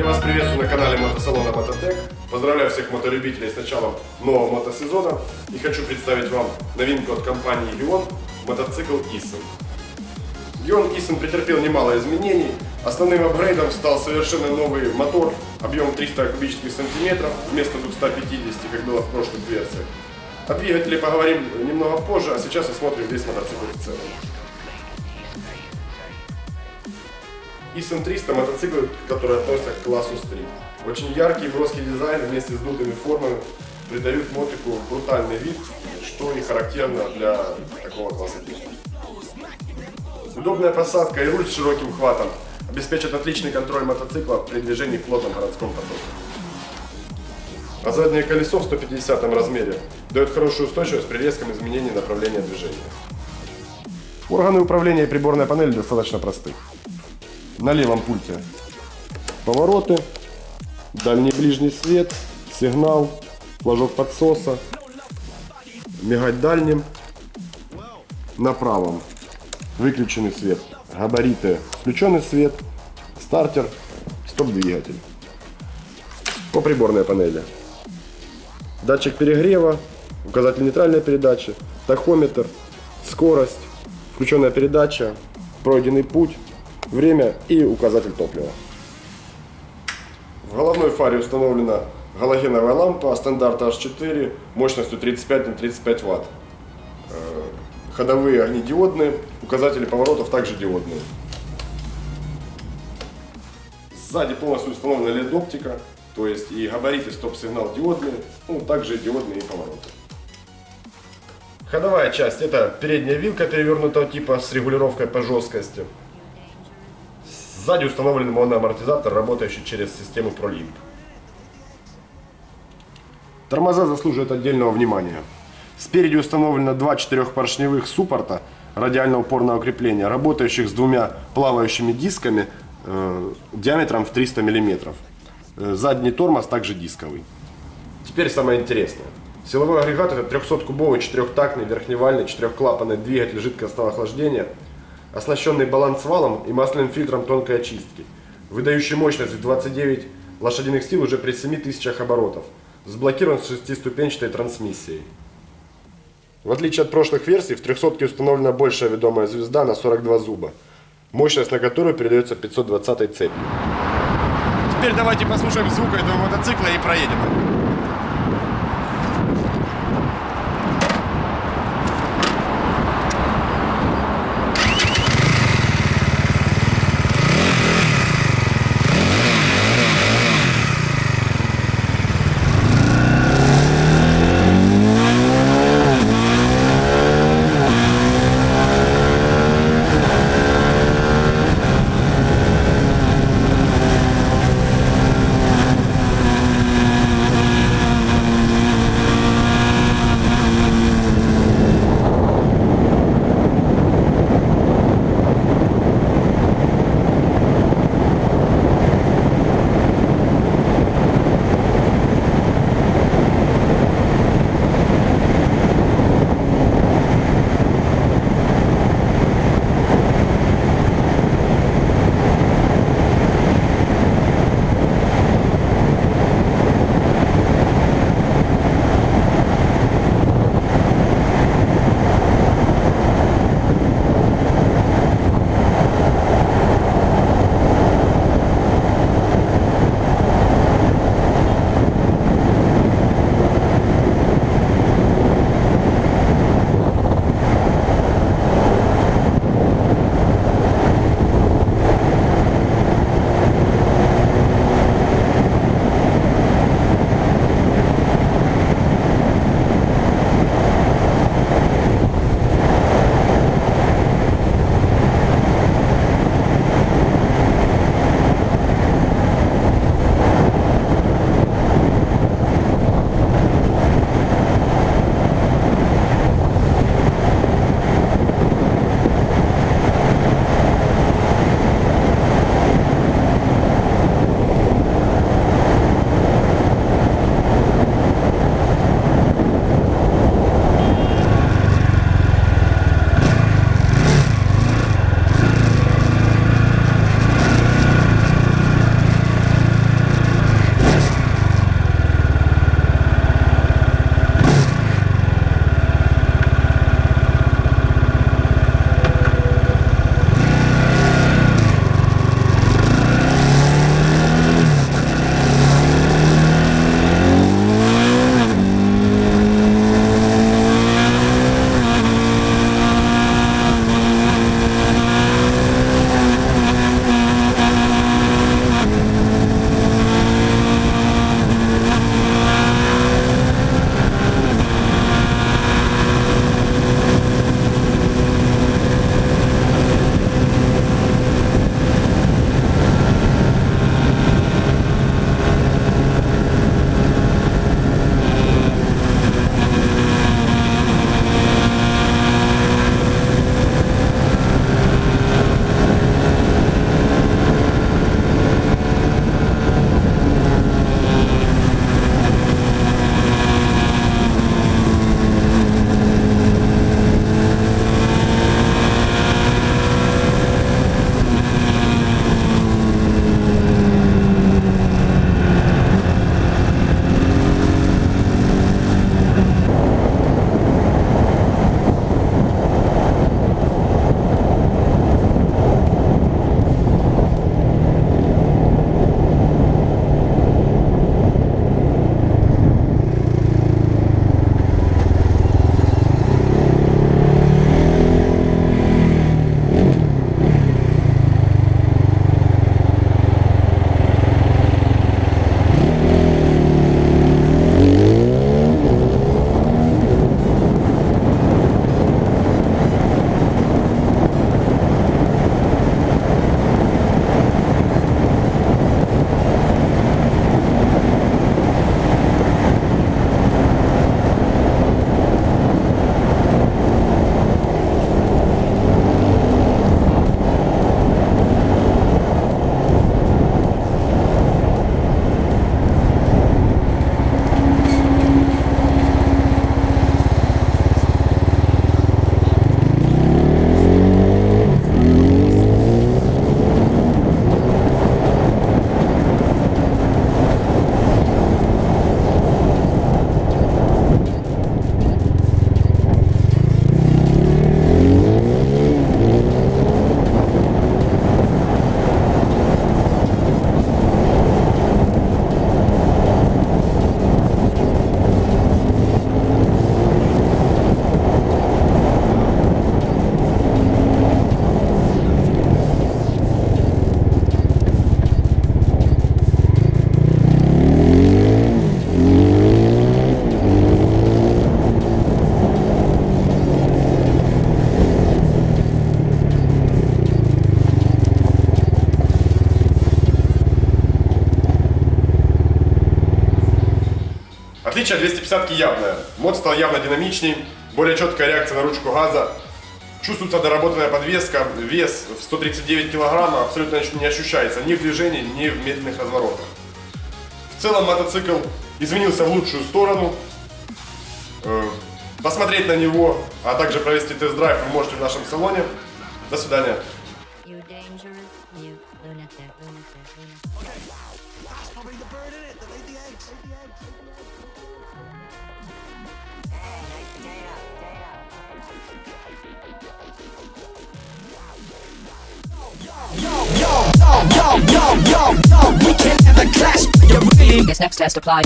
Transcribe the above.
Я вас приветствую на канале мотосалона Мототек. Поздравляю всех моторюбителей с началом нового мотосезона и хочу представить вам новинку от компании Gion мотоцикл Isen. Gion Isen претерпел немало изменений. Основным апгрейдом стал совершенно новый мотор объемом 300 кубических сантиметров вместо 250, как было в прошлых версиях. О двигателе поговорим немного позже, а сейчас осмотрим весь мотоцикл в целом. Isen 300 мотоцикл, который относится к классу стрит. Очень яркий броский дизайн вместе с дутыми формами придают мотику брутальный вид, что и характерно для такого класса. Удобная посадка и руль с широким хватом обеспечат отличный контроль мотоцикла при движении в плотном городском потоке. А заднее колесо в 150 размере дает хорошую устойчивость при резком изменении направления движения. Органы управления и приборная панель достаточно просты. На левом пульте. Повороты, дальний ближний свет, сигнал, флажок подсоса, мигать дальним. На правом. Выключенный свет, габариты, включенный свет, стартер, стоп-двигатель. По приборной панели. Датчик перегрева, указатель нейтральной передачи, тахометр, скорость, включенная передача, пройденный путь, время и указатель топлива. В головной фаре установлена галогеновая лампа стандарта H4 мощностью 35 на 35 Вт. Э, ходовые огни диодные, указатели поворотов также диодные. Сзади полностью установлена LED-оптика, то есть и габариты стоп-сигнал диодные, ну также диодные и повороты. Ходовая часть это передняя вилка перевернутого типа с регулировкой по жесткости. Сзади установлен моноамортизатор, работающий через систему ProLink. Тормоза заслуживают отдельного внимания. Спереди установлено два четырехпоршневых суппорта радиально-упорного крепления, работающих с двумя плавающими дисками э, диаметром в 300 мм. Э, задний тормоз также дисковый. Теперь самое интересное. Силовой агрегат это 300-кубовый четырехтактный верхневальный четырехклапанный двигатель жидкостного охлаждения, оснащенный балансвалом и масляным фильтром тонкой очистки, выдающий мощность в 29 лошадиных сил уже при 7000 оборотов, сблокирован с шестиступенчатой трансмиссией. В отличие от прошлых версий, в 300 установлена большая ведомая звезда на 42 зуба, мощность на которую передается 520 цепью. Теперь давайте послушаем звук этого мотоцикла и проедем. Отличие 250 явное. Мод стал явно динамичней, более четкая реакция на ручку газа. Чувствуется доработанная подвеска, вес в 139 кг абсолютно не ощущается ни в движении, ни в медленных разворотах. В целом мотоцикл изменился в лучшую сторону. Э, Посмотреть на него, а также провести тест-драйв вы можете в нашем салоне. До свидания. yo, yo, yo, we can have a clash. But you're really this next test applied.